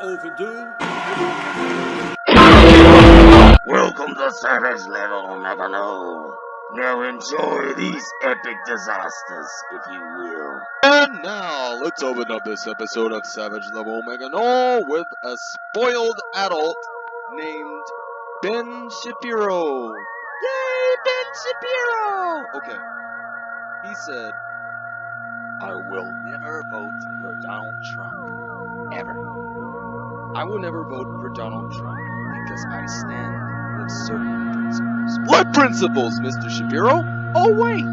overdue. Welcome to Savage Level Megano. Now enjoy these epic disasters, if you will. And now, let's open up this episode of Savage Level Omega Null with a spoiled adult named Ben Shapiro. Yay, Ben Shapiro! Okay. He said, I will never vote for Donald Trump. Ever. I will never vote for Donald Trump because I stand with certain principles. What principles, Mr. Shapiro? Oh, wait!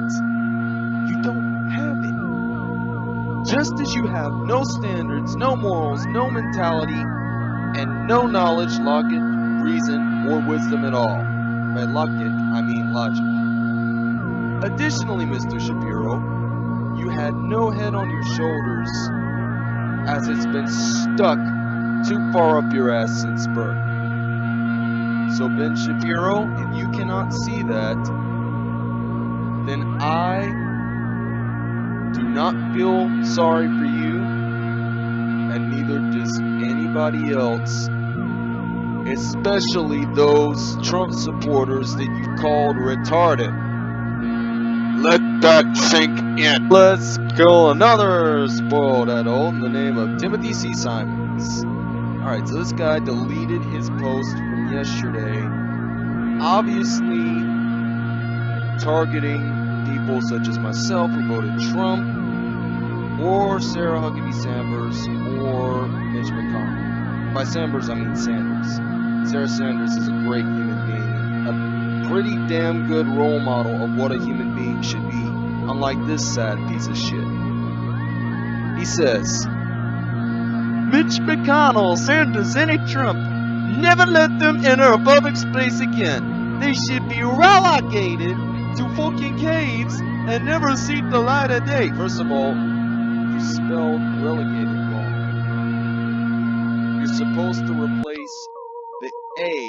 You don't have any. Just as you have no standards, no morals, no mentality, and no knowledge, logic, reason, or wisdom at all. By logic, I mean logic. Additionally, Mr. Shapiro, you had no head on your shoulders as it's been stuck too far up your ass since birth. So, Ben Shapiro, if you cannot see that, then I do not feel sorry for you, and neither does anybody else, especially those Trump supporters that you called retarded. Let that sink in. Let's kill another spoiled adult in the name of Timothy C. Simons. Alright, so this guy deleted his post from yesterday, obviously targeting people such as myself who voted Trump, or Sarah Huckabee Sanders, or Mitch McConnell. By Sanders, I mean Sanders. Sarah Sanders is a great human being, a pretty damn good role model of what a human being should be, unlike this sad piece of shit. He says, Mitch McConnell, Sanders, any Trump, never let them enter a public space again. They should be relegated to fucking caves and never see the light of day. First of all, you spelled relegated wrong. You're supposed to replace the A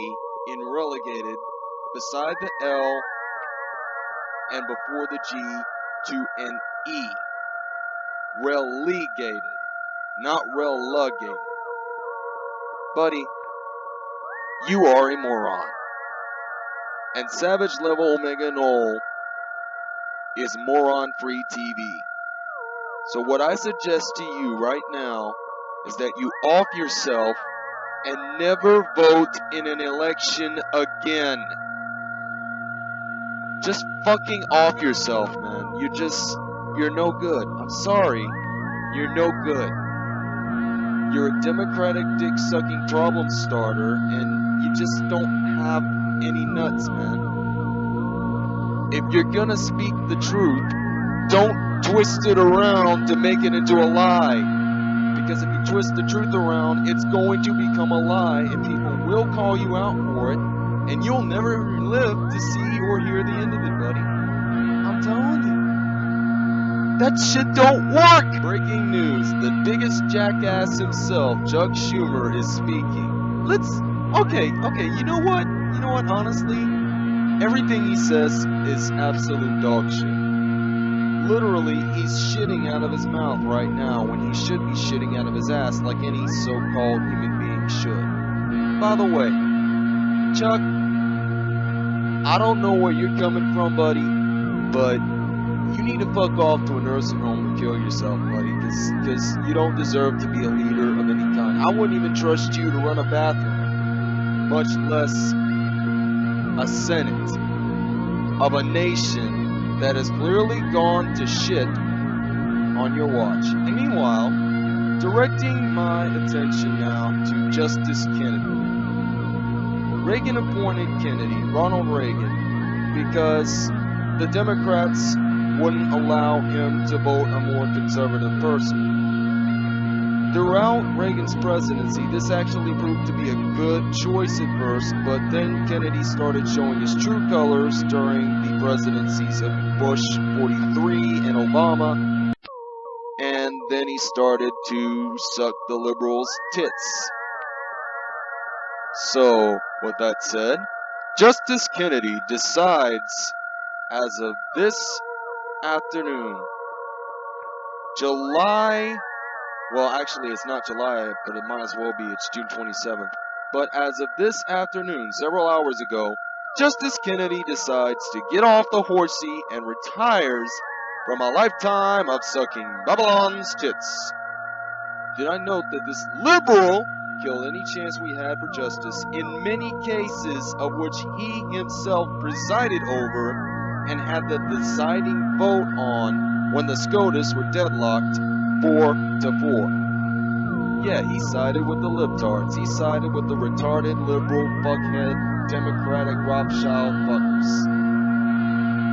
in relegated beside the L and before the G to an E. Relegated, not relegated. Buddy, you are a moron. And Savage Level Omega Null is moron free TV. So, what I suggest to you right now is that you off yourself and never vote in an election again. Just fucking off yourself, man. You're just, you're no good. I'm sorry. You're no good. You're a Democratic dick sucking problem starter, and you just don't have any nuts, man. If you're gonna speak the truth, don't twist it around to make it into a lie. Because if you twist the truth around, it's going to become a lie, and people will call you out for it, and you'll never live to see or hear the end of it, buddy. I'm telling you. That shit don't work! Breaking news, the biggest jackass himself, Chuck Schumer, is speaking. Let's, okay, okay, you know what? You know what, honestly? Everything he says is absolute dog shit. Literally, he's shitting out of his mouth right now when he should be shitting out of his ass like any so-called human being should. By the way, Chuck, I don't know where you're coming from, buddy, but need to fuck off to a nursing home and kill yourself, buddy, because you don't deserve to be a leader of any kind. I wouldn't even trust you to run a bathroom, much less a senate of a nation that has clearly gone to shit on your watch. And meanwhile, directing my attention now to Justice Kennedy. Reagan appointed Kennedy, Ronald Reagan, because the Democrats wouldn't allow him to vote a more conservative person. Throughout Reagan's presidency, this actually proved to be a good choice at first, but then Kennedy started showing his true colors during the presidencies of Bush 43 and Obama, and then he started to suck the liberals' tits. So, with that said, Justice Kennedy decides as of this afternoon, July Well, actually, it's not July, but it might as well be. It's June 27th. But as of this afternoon, several hours ago, Justice Kennedy decides to get off the horsey and retires from a lifetime of sucking Babylon's tits. Did I note that this liberal killed any chance we had for justice in many cases of which he himself presided over and had the deciding vote on when the SCOTUS were deadlocked four to four. Yeah, he sided with the libtards. He sided with the retarded liberal fuckhead democratic Rothschild fuckers.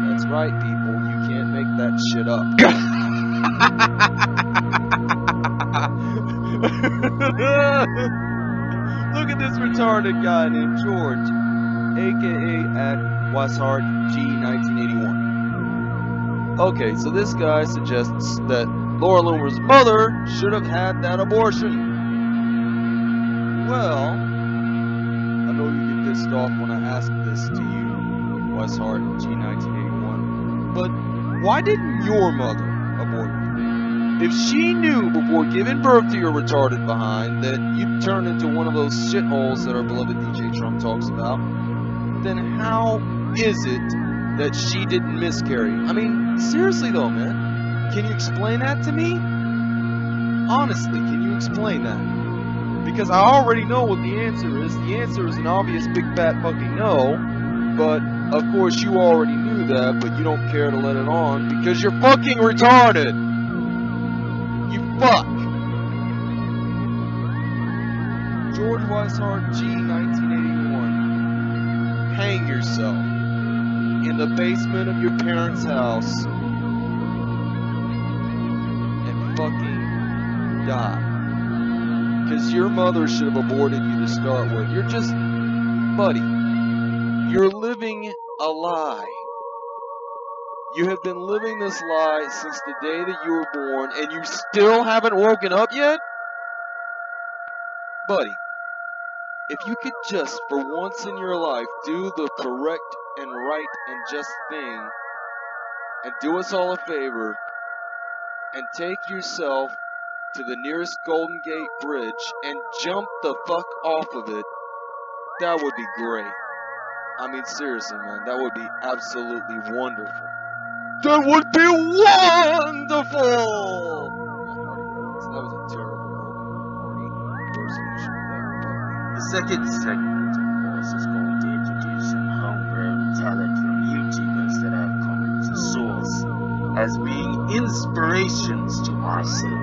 That's right, people. You can't make that shit up. Look at this retarded guy named George, aka at Weishart G1981. Okay, so this guy suggests that Laura Loomer's mother should have had that abortion. Well, I know you get pissed off when I ask this to you, Weishart G1981, but why didn't your mother abort you? If she knew before giving birth to your retarded behind that you'd turn into one of those shitholes that our beloved DJ Trump talks about, then how is it that she didn't miscarry? I mean, seriously though, man, can you explain that to me? Honestly, can you explain that? Because I already know what the answer is. The answer is an obvious big fat fucking no. But of course you already knew that, but you don't care to let it on because you're fucking retarded. You fuck. George Weishart G 1981. Hang yourself in the basement of your parents' house and fucking die. Because your mother should have aborted you to start with. You're just, buddy, you're living a lie. You have been living this lie since the day that you were born, and you still haven't woken up yet? Buddy, if you could just, for once in your life, do the correct and right and just thing, and do us all a favor, and take yourself to the nearest Golden Gate Bridge and jump the fuck off of it, that would be great. I mean, seriously, man, that would be absolutely wonderful. That would be wonderful! The second segment, of course, is going to introduce some homegrown talent from YouTubers that I've come to Source as being inspirations to myself.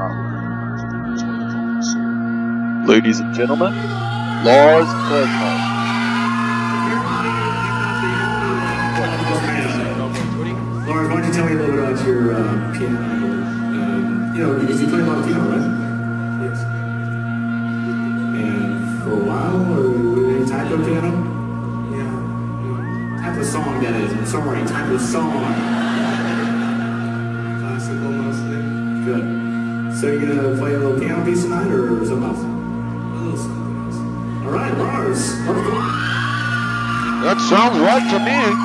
I hope everyone can enjoy the fucking. Ladies and gentlemen, Lars Cosmo. Laura, why don't you tell me a little bit about your uh, piano? Um, you know, because you play a lot of piano, right? Yeah. Type of song that is. I'm sorry, type of song. Classical mostly. Good. So you gonna play a little piano piece tonight, or something else? A little something else. All right, Lars. That sounds right to me.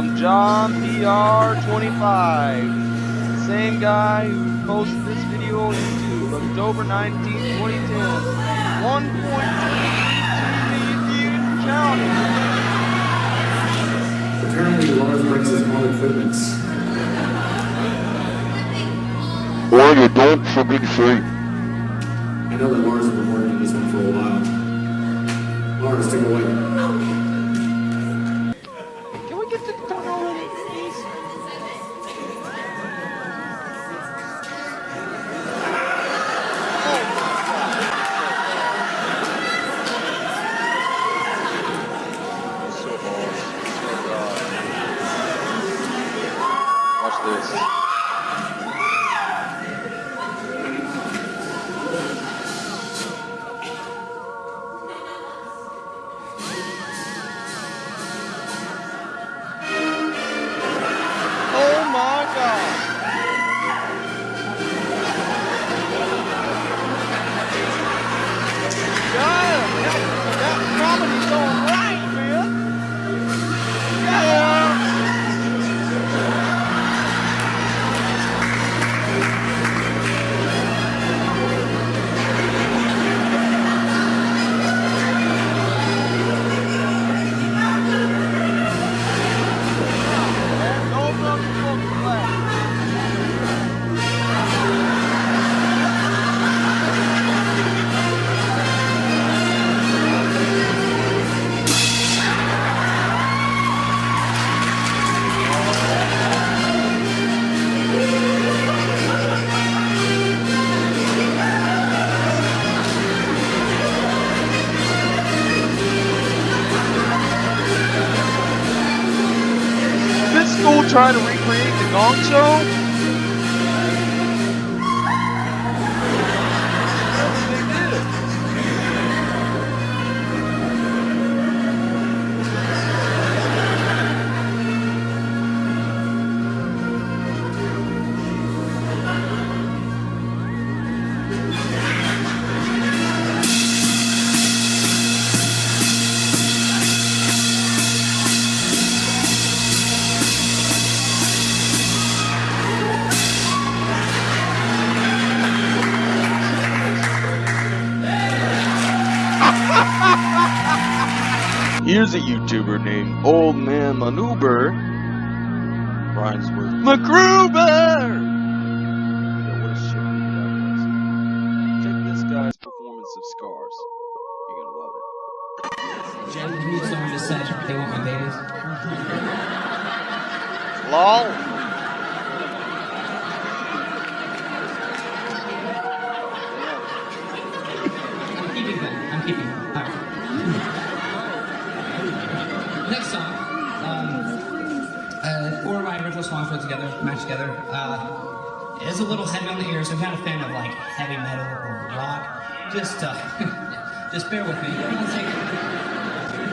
From John PR 25, same guy who posted this video on YouTube, October 19, 2010, 1.2 million views counting. Apparently, Lars brings his own equipment. Or you don't for fucking say. I know that Lars has been working on this one for a while. Lars, take it away. Here's a YouTuber named Old Man Manuber. Rhymes with! Four of my original songs together, matched together. Uh, it is a little heavy on the ears. I'm kind of a fan of like heavy metal or rock. Just, uh, just bear with me.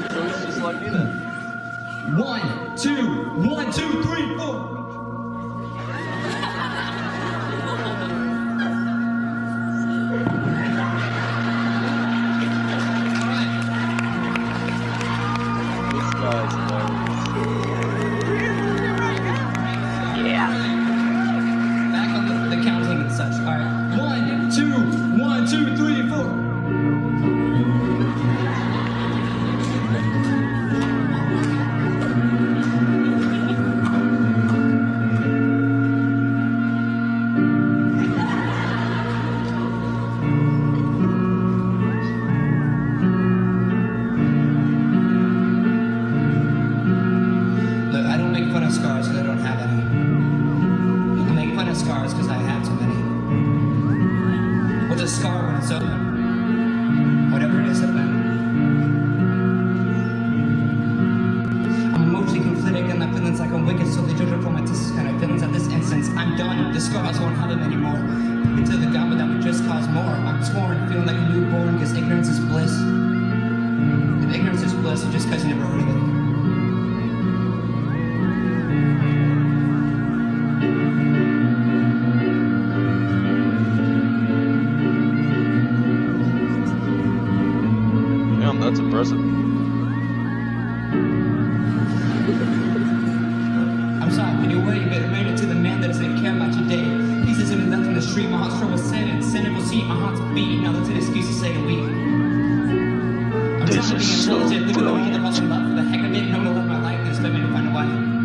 So it's just like then. One, two, one, two, three, four. I'm sorry, but you wait, but to the man that doesn't care about your day. Pieces of me left in the street, my heart's filled with sin and sin will see my heart's beat. Now that's an excuse to say a week. I'm This trying to be is so intelligent, living the way that brilliant. I love for the heck of it. No, no, live my life, instead me to find a wife.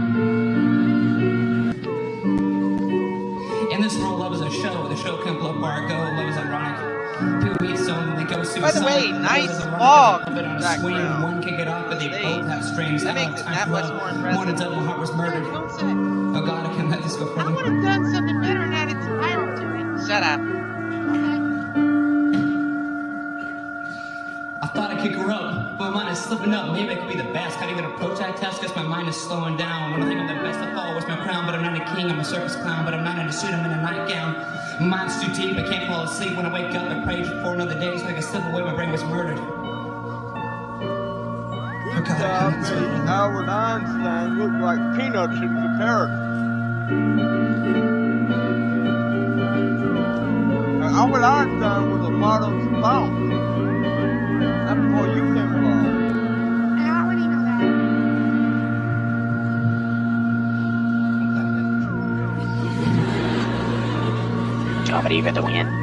In this world, love is a show. The show can't blow where I go. Love is ironic. People meet someone and they go suicide. By the way, nice is ironic. fog Love it on a swing. background. One can get off, but they They- both have strings. that makes it that much more impressive. One adult, my heart was murdered. Don't say it. Oh God, I can't let this go I would have done something better and added some viral to it. Shut up. Okay. I thought I could grow up, but my mind is slipping up. Maybe I could be the best. Can't even approach that task because my mind is slowing down. When I think I'm the best, I fall with my crown. But I'm not a king, I'm a circus clown. But I'm not in a suit, I'm in a nightgown. My mind's too deep, I can't fall asleep. When I wake up, I pray for another day so I can slip away. My brain was murdered. God, Albert Einstein look like peanuts in comparison. Albert Einstein was a model modern thought. That's before you came along. I already Job it even to win.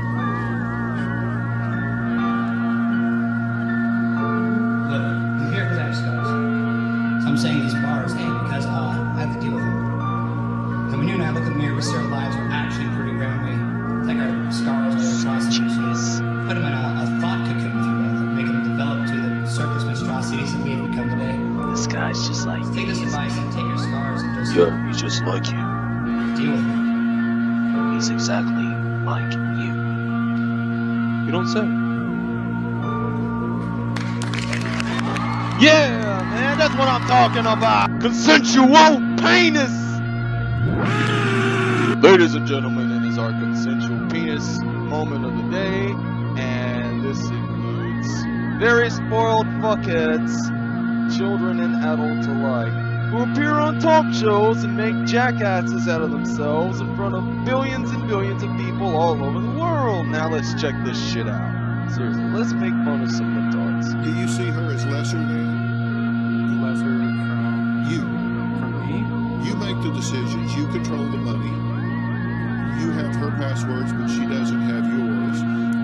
With. He's exactly like you. You don't say. Yeah, man, that's what I'm talking about. Consensual penis. Ladies and gentlemen, it is our consensual penis moment of the day, and this includes very spoiled fuckheads, children and adults alike, who appear on talk shows and make jackasses out of themselves in front of billions and billions of people all over the world. Now let's check this shit out. Seriously, let's make fun of some retards. Do you see her as lesser than lesser from you? from me. You make the decisions. You control the money. You have her passwords, but she doesn't have yours.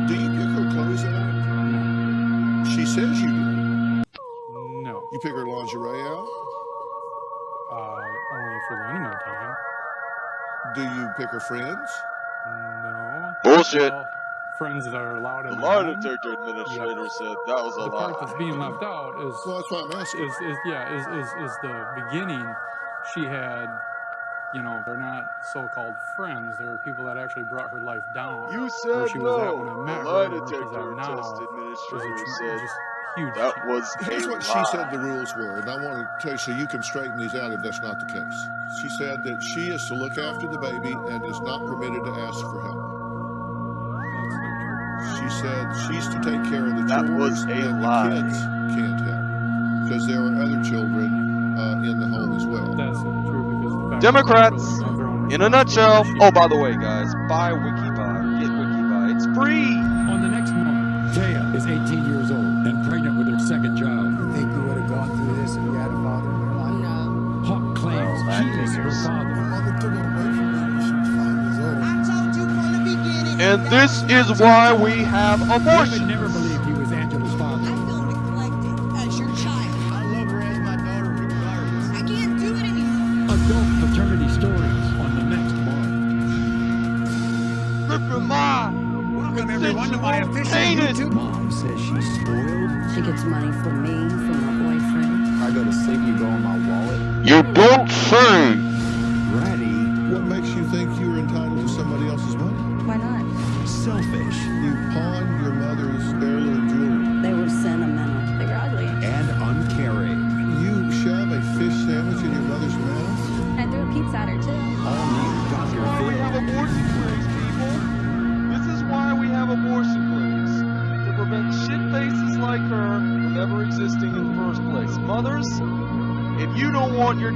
Do you pick her clothes out? She says you do. No, You pick her lingerie out. Uh, only for the intimate time. Do you pick her friends? No. Bullshit. Well, friends that are allowed in The in lie home. detector administrator said that was a The part that's being left out is Well, that's why I'm asking. is, is yeah is, is is the beginning. She had, you know, they're not so-called friends. They're people that actually brought her life down. You Where said she was at when I no. met The her lie and where detector test a administrator tr- said just huge. that change. was Here's a what she said the rules were, and I want to tell you so you can straighten these out if that's not the case. She said that she is to look after the baby and is not permitted to ask for help. That's not true. She said she's to take care of the That chores was a and lie. the kids can't help because there are other children uh, in the home as well. That's true because the Democrats, that they're their own In a nutshell. Oh, by the way, guys, buy WikiBuy. Get WikiBuy. It's free. On the next moment, Taya is 18 years old and pregnant with her second child. think you would have gone through this if you had a father in your life? No. Huck claims Well, that he is her father. My mother took her away from me when she was five years old. I told you from the beginning. And this is why we have abortion.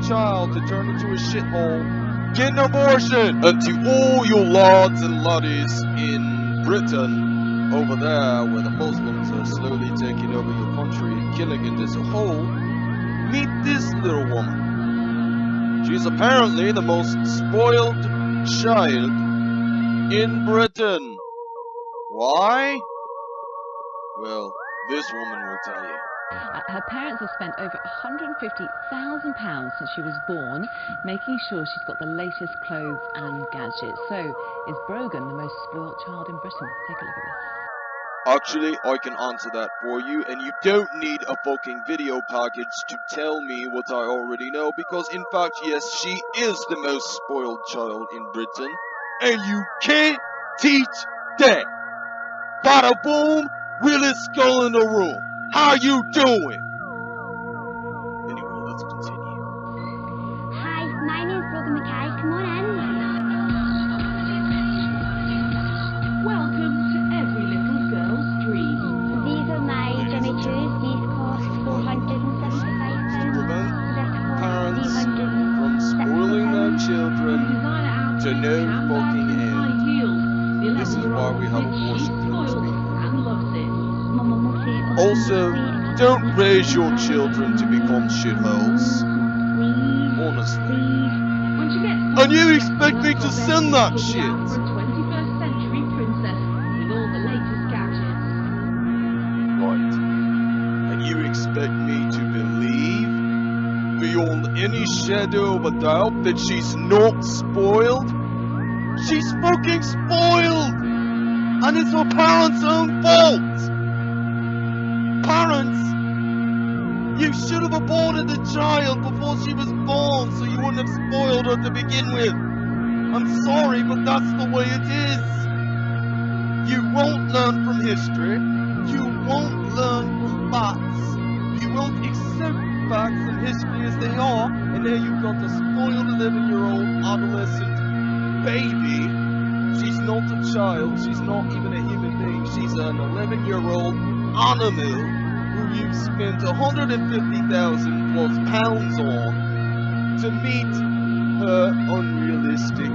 Child to turn into a shithole, get an abortion! And to all your lords and ladies in Britain, over there where the Muslims are slowly taking over your country and killing it as a whole, meet this little woman. She's apparently the most spoiled child in Britain. Why? Well, this woman will tell you. Uh, her parents have spent over £150,000 since she was born, making sure she's got the latest clothes and gadgets. So, is Brogan the most spoilt child in Britain? Take a look at this. Actually, I can answer that for you, and you don't need a fucking video package to tell me what I already know, because in fact, yes, she is the most spoiled child in Britain, and you can't teach that. Bada boom, Willis skull in the room. How you doing? Don't raise your children to become shitholes. Honestly. And you expect me to send that shit? Right. And you expect me to believe, beyond any shadow of a doubt, that she's not spoiled? She's fucking spoiled! And it's her parents' own fault! You should have aborted the child before she was born so you wouldn't have spoiled her to begin with! I'm sorry, but that's the way it is! You won't learn from history. You won't learn from facts. You won't accept facts and history as they are, and now you've got a spoiled 11-year-old adolescent baby. She's not a child. She's not even a human being. She's an 11-year-old animal you've spent 150,000 plus pounds on to meet her unrealistic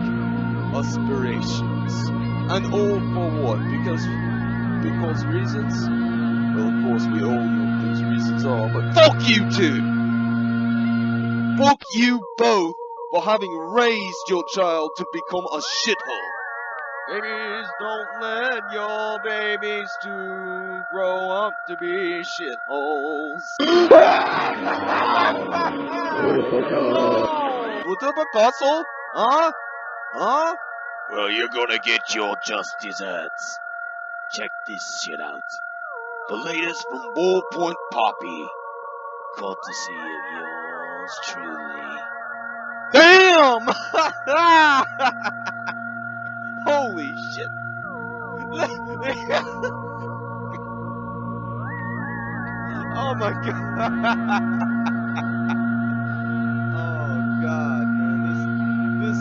aspirations. And all for what? Because because reasons? Well, of course we all know what those reasons are, but fuck you two! Fuck you both for having raised your child to become a shithole. Babies, don't let your babies to grow up to be shitholes. What up, Picasso? Huh? Huh? Well, you're gonna get your just desserts. Check this shit out. The latest from Ballpoint Poppy. Courtesy of yours truly. Damn! oh my god. oh god, man. This this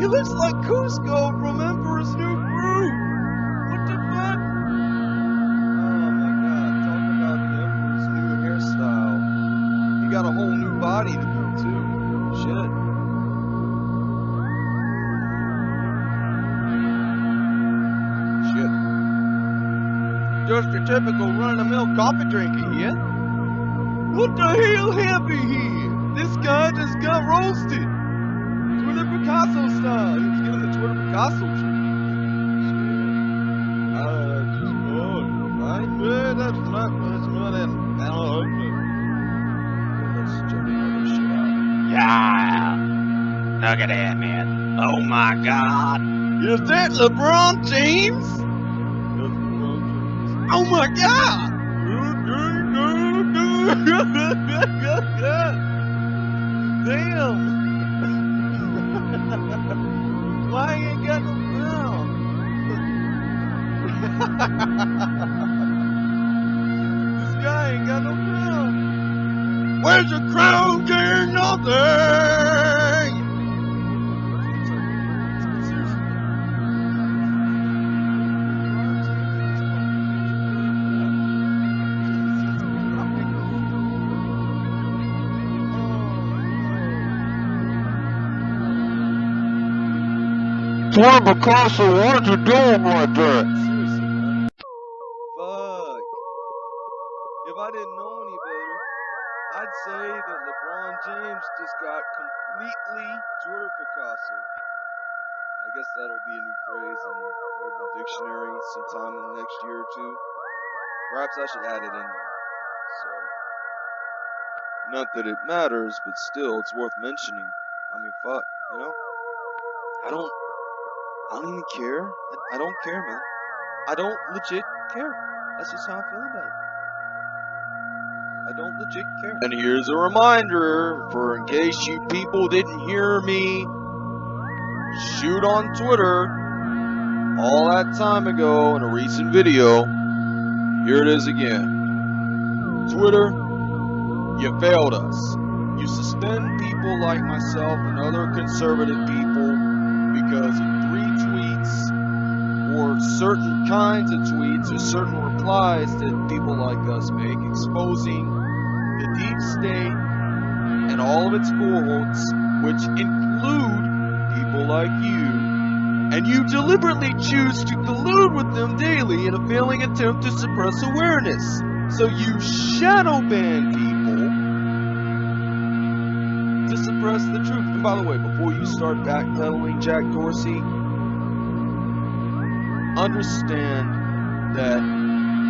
He looks like Kuzco from Emperor's New Groove. Coffee drinker here. What the hell happened here? This guy just got roasted. Twitter Picasso style. He was given the Twitter Picasso treatment. Uh, just good. Right? Well, that's not much more than I don't know. Let's check another shit out. Yeah. Look at that, man. Oh my god. Is that LeBron James? Oh my god! Picasso, what are you doing right there? Seriously. Fuck. If I didn't know any better, I'd say that LeBron James just got completely Twitter Picasso. I guess that'll be a new phrase in the Urban Dictionary sometime in the next year or two. Perhaps I should add it in there. So, not that it matters, but still, it's worth mentioning. I mean, fuck, you know? I don't, I don't even care. I, I don't care, man. I don't legit care. That's just how I feel about it. I don't legit care. And here's a reminder for in case you people didn't hear me shoot on Twitter all that time ago in a recent video. Here it is again. Twitter, you failed us. You suspend people like myself and other conservative people because or certain kinds of tweets or certain replies that people like us make exposing the deep state and all of its cohorts, which include people like you, and you deliberately choose to collude with them daily in a failing attempt to suppress awareness. So you shadow ban people to suppress the truth. And by the way, before you start backpedaling, Jack Dorsey, understand that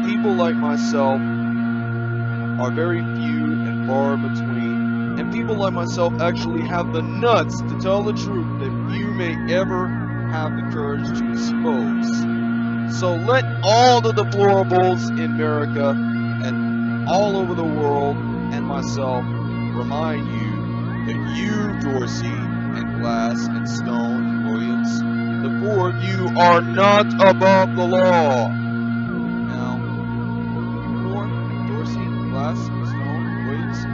people like myself are very few and far between, and people like myself actually have the nuts to tell the truth that you may ever have the courage to expose. So let all the deplorables in America and all over the world and myself remind you that you, Dorsey, and Glass, and Stone, and Williams, the of you are not above the law. Now, Dorsey, Glass, Stone, Williams,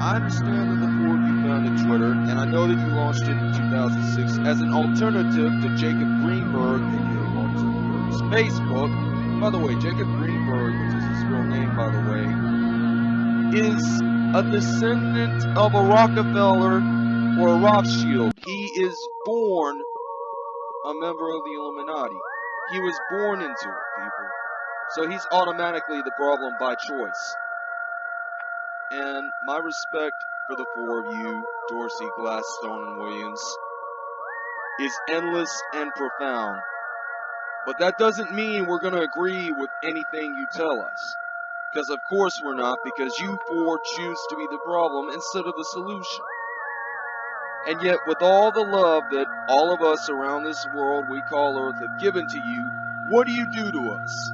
I understand that the of you founded Twitter, and I know that you launched it in 2006 as an alternative to Jacob Greenberg, aka Mark Zuckerberg's Facebook. By the way, Jacob Greenberg, which is his real name, by the way, is a descendant of a Rockefeller or a Rothschild. He is born a member of the Illuminati. He was born into it, people. So he's automatically the problem by choice. And my respect for the four of you, Dorsey, Glass, Stone, and Williams, is endless and profound. But that doesn't mean we're going to agree with anything you tell us. Because of course we're not, because you four choose to be the problem instead of the solution. And yet, with all the love that all of us around this world we call Earth have given to you, what do you do to us?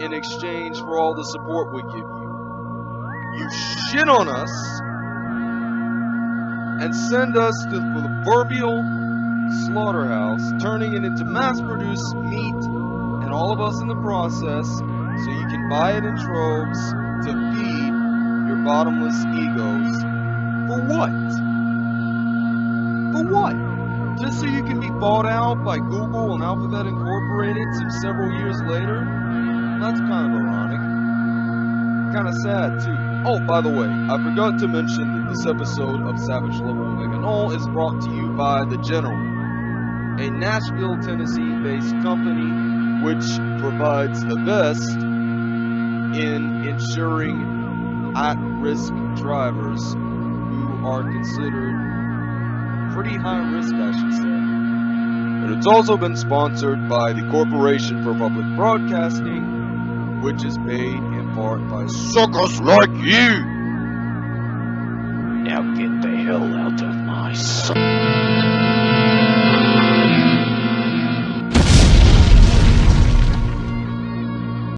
In exchange for all the support we give you. You shit on us and send us to the proverbial slaughterhouse, turning it into mass produced meat and all of us in the process so you can buy it in troves to feed your bottomless egos. For what? So you can be bought out by Google and Alphabet Incorporated some several years later? That's kind of ironic. Kind of sad, too. Oh, by the way, I forgot to mention that this episode of Savage Level Omega Null is brought to you by The General, a Nashville, Tennessee based company which provides the best in insuring at risk drivers who are considered pretty high risk, I should say. And it's also been sponsored by the Corporation for Public Broadcasting, which is paid in part by suckers like you. Now get the hell out of my sight.